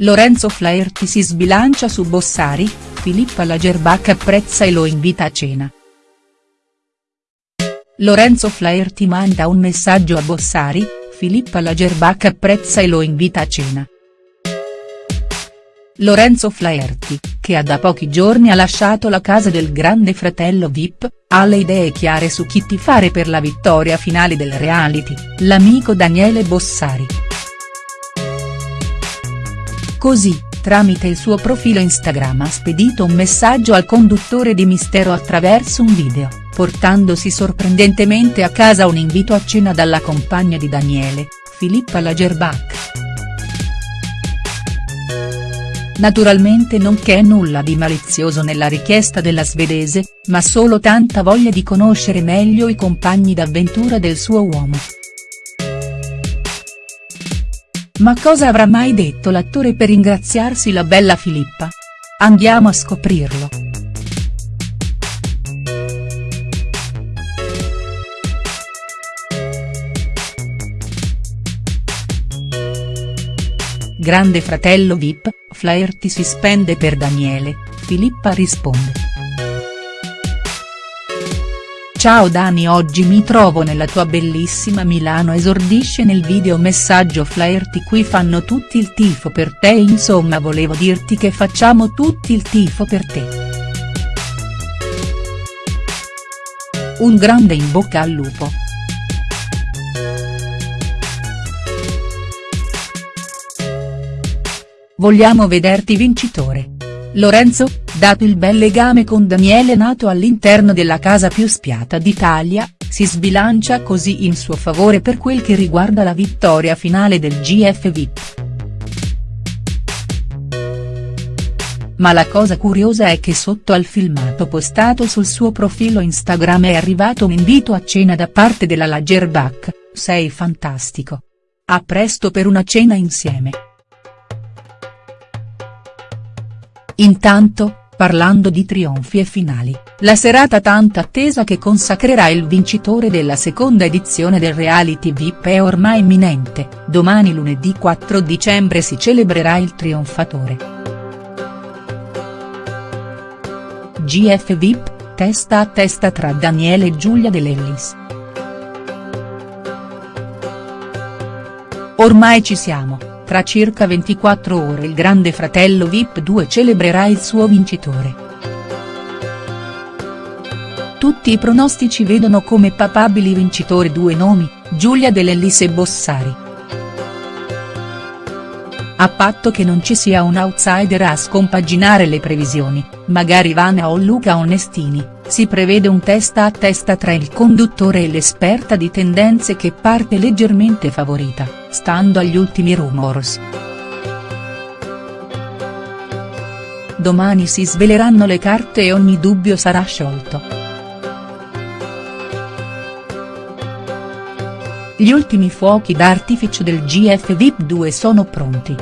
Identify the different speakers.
Speaker 1: Lorenzo Flaherty si sbilancia su Bossari, Filippa Lagerbach apprezza e lo invita a cena. Lorenzo Flaherty manda un messaggio a Bossari, Filippa Lagerbach apprezza e lo invita a cena. Lorenzo Flaherty, che ha da pochi giorni ha lasciato la casa del grande fratello Vip, ha le idee chiare su chi tifare per la vittoria finale del reality, l'amico Daniele Bossari. Così, tramite il suo profilo Instagram ha spedito un messaggio al conduttore di Mistero attraverso un video, portandosi sorprendentemente a casa un invito a cena dalla compagna di Daniele, Filippa Lagerbach. Naturalmente non c'è nulla di malizioso nella richiesta della svedese, ma solo tanta voglia di conoscere meglio i compagni d'avventura del suo uomo. Ma cosa avrà mai detto l'attore per ringraziarsi la bella Filippa? Andiamo a scoprirlo. Grande fratello Vip, Flaherty si spende per Daniele, Filippa risponde. Ciao Dani oggi mi trovo nella tua bellissima Milano esordisce nel video messaggio Flaherty qui fanno tutti il tifo per te insomma volevo dirti che facciamo tutti il tifo per te. Un grande in bocca al lupo. Vogliamo vederti vincitore. Lorenzo, dato il bel legame con Daniele nato all'interno della casa più spiata d'Italia, si sbilancia così in suo favore per quel che riguarda la vittoria finale del GF VIP. Ma la cosa curiosa è che sotto al filmato postato sul suo profilo Instagram è arrivato un invito a cena da parte della Lagerbach, sei fantastico. A presto per una cena insieme. Intanto, parlando di trionfi e finali, la serata tanto attesa che consacrerà il vincitore della seconda edizione del reality VIP è ormai imminente, domani lunedì 4 dicembre si celebrerà il trionfatore. GF VIP, testa a testa tra Daniele e Giulia De Lellis. Ormai ci siamo. Tra circa 24 ore il grande fratello Vip 2 celebrerà il suo vincitore. Tutti i pronostici vedono come papabili vincitori due nomi, Giulia Dell'Ellis e Bossari. A patto che non ci sia un outsider a scompaginare le previsioni, magari Vana o Luca Onestini, si prevede un testa a testa tra il conduttore e l'esperta di tendenze che parte leggermente favorita stando agli ultimi rumors. Domani si sveleranno le carte e ogni dubbio sarà sciolto. Gli ultimi fuochi d'artificio del GF VIP 2 sono pronti.